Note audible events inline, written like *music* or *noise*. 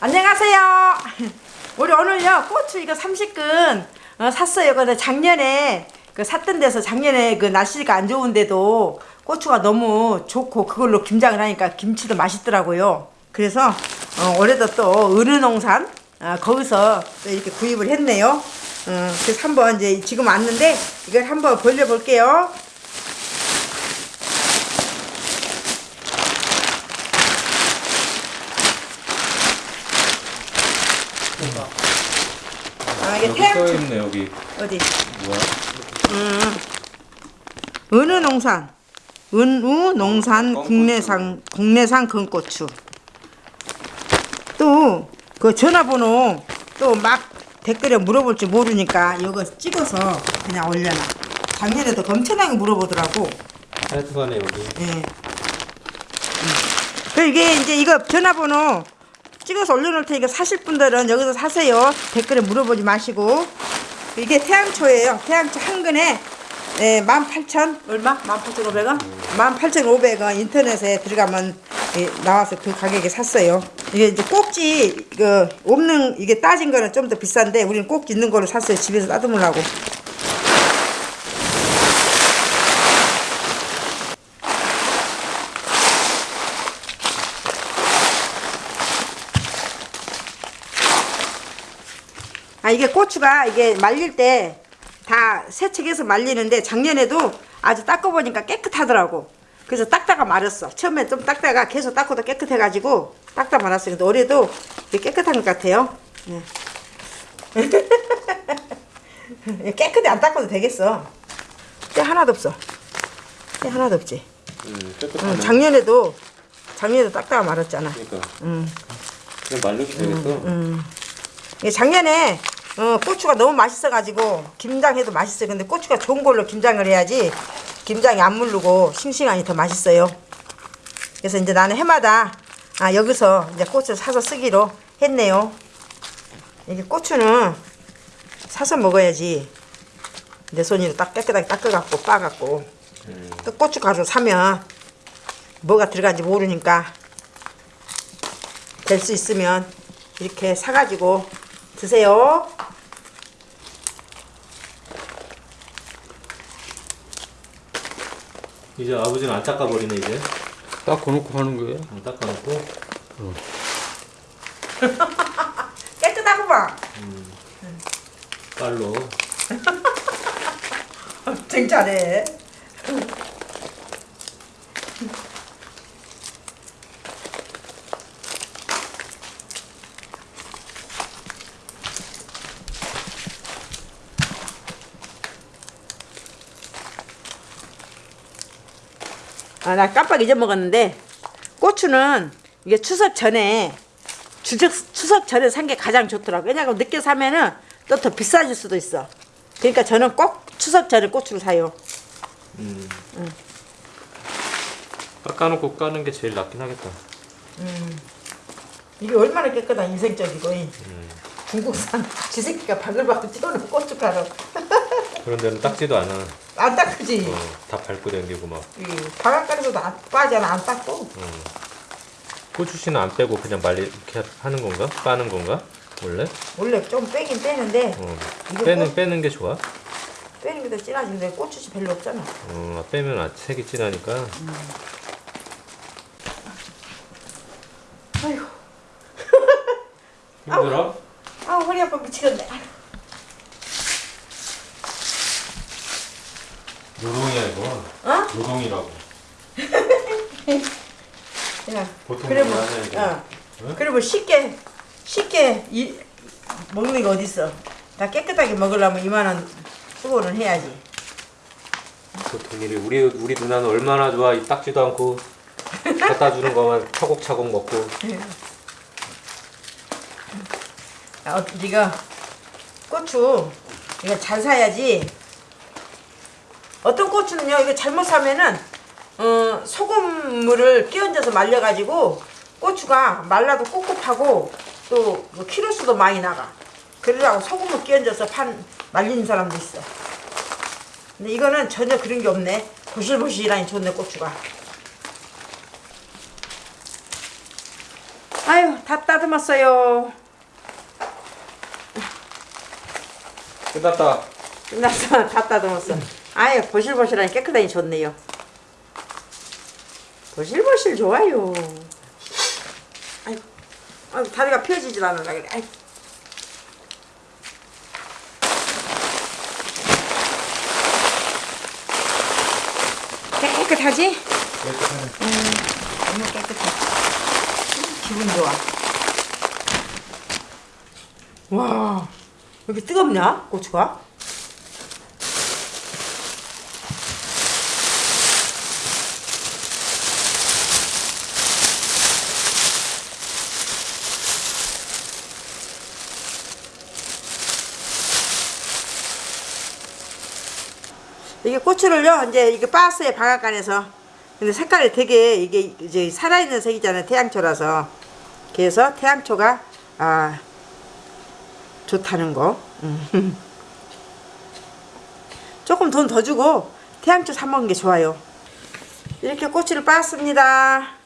안녕하세요. *laughs* 우리 오늘요 고추 이거 30근 어, 샀어요. 근데 작년에 그 샀던 데서 작년에 그 날씨가 안 좋은데도 고추가 너무 좋고 그걸로 김장을 하니까 김치도 맛있더라고요. 그래서 어, 올해도 또 은은농산 어, 거기서 또 이렇게 구입을 했네요. 어, 그래서 한번 이제 지금 왔는데 이걸 한번 벌려볼게요. 아 이게 여기 태양 써있네 여기. 어디? 뭐야? 은우 농산. 은우 농산 국내산 국내산 금고추. 또 그 전화번호 또 막 댓글에 물어볼지 모르니까 이거 찍어서 그냥 올려놔. 작년에도 엄청나게 물어보더라고. 하여튼간에 여기. 예. 그 이게 이제 이거 전화번호 찍어서 올려놓을 테니까 사실 분들은 여기서 사세요. 댓글에 물어보지 마시고 이게 태양초예요. 태양초 한 근에 예, 18,000 얼마? 18,500원? 18,500원 인터넷에 들어가면 예, 나와서 그 가격에 샀어요. 이게 이제 꼭지 이거 없는 이게 따진 거는 좀 더 비싼데 우리는 꼭지 있는 거를 샀어요. 집에서 따듬으려고. 아 이게 고추가 이게 말릴 때 다 세척해서 말리는데 작년에도 아주 닦아보니까 깨끗하더라고. 그래서 닦다가 말았어. 처음에 좀 닦다가 계속 닦고도 깨끗해가지고 닦다 말았어요. 근데 올해도 깨끗한 것 같아요. 네. *laughs* 깨끗이 안 닦아도 되겠어. 때 하나도 없어. 때 하나도 없지. 음, 응, 작년에도 작년에도 닦다가 말았잖아. 그러니까 응. 그냥 말르면 되겠어 이게 작년에 어, 고추가 너무 맛있어가지고 김장해도 맛있어요. 근데 고추가 좋은 걸로 김장을 해야지 김장이 안 물르고 싱싱하니 더 맛있어요. 그래서 이제 나는 해마다 아 여기서 이제 고추 사서 쓰기로 했네요. 이게 고추는 사서 먹어야지 내 손으로 딱 깨끗하게 닦아갖고 빠갖고 음. 또 고추 가루 사면 뭐가 들어간지 모르니까 될 수 있으면 이렇게 사가지고 드세요. 이제 아버지는 안 닦아버리네 이제 닦아놓고 하는 거예요? 안 닦아놓고 *laughs* 깨끗하고 봐. 빨로 *laughs* 되게 잘해. 아, 나 깜빡 잊어먹었는데 고추는 이게 추석 전에 추석, 추석 전에 산 게 가장 좋더라고. 왜냐면 늦게 사면은 또 더 비싸질 수도 있어. 그러니까 저는 꼭 추석 전에 고추를 사요. 깎아놓고 까는 게 제일 낫긴 하겠다 이게 얼마나 깨끗한 인생적이고 이 중국산 지새끼가 바글바글 찌우는 고춧가루 *laughs* 그런 데는 닦지도 않아 안 닦지. 어, 다 밟고 댕기고 막이 바깥가루도 안 빠잖아 안 닦고. 고추씨는 안 빼고 그냥 말리 이렇게 하는 건가? 빠는 건가? 원래? 원래 좀 빼긴 빼는데 어. 이거 빼는 꼭- 빼는 게 좋아? 빼는 게 더 진하지근데 고추씨 별로 없잖아. 어, 빼면 아, 색이 진하니까 아이고 힘들어? 아 허리 아파 미치겠네. 노동이야 이거 어? 노동이라고 *laughs* 야, 보통 그러면 이거. 어. 응? 그러면 쉽게 쉽게 이, 먹는 게 어딨어? 다 깨끗하게 먹으려면 이만한 수고는 해야지. 보통 일이 우리 우리 누나는 얼마나 좋아 이 닦지도 않고 갖다 주는 거만 차곡차곡 먹고 아, 어, 이거 고추 이거 잘 사야지. 어떤 고추는요 이거 잘못 사면은 어, 소금물을 끼얹어서 말려가지고 고추가 말라도 꿉꿉하고 또 뭐 키로수도 많이 나가. 그러라고 소금을 끼얹어서 판 말리는 사람도 있어. 근데 이거는 전혀 그런 게 없네. 보실보실하니 좋네 고추가. 아유 다 따듬었어요. 끝났다. 끝났어 *laughs* 다 따듬었어. 아유 보실보실하니 깨끗하니 좋네요. 보실보실 좋아요. 아유, 아유 다리가 펴지질 않으려 그래. 아유. 깨끗하지? 음, 너무 깨끗해. 음, 기분 좋아. 와, 왜 이렇게 뜨겁냐, 고추가? 이게 고추를요 이제 이게 빠스에 방앗간에서. 근데 색깔이 되게 이게 이제 살아있는 색이잖아요 태양초라서. 그래서 태양초가 아 좋다는 거. 음. *laughs* 조금 돈 더 주고 태양초 사 먹는 게 좋아요. 이렇게 고추를 빻습니다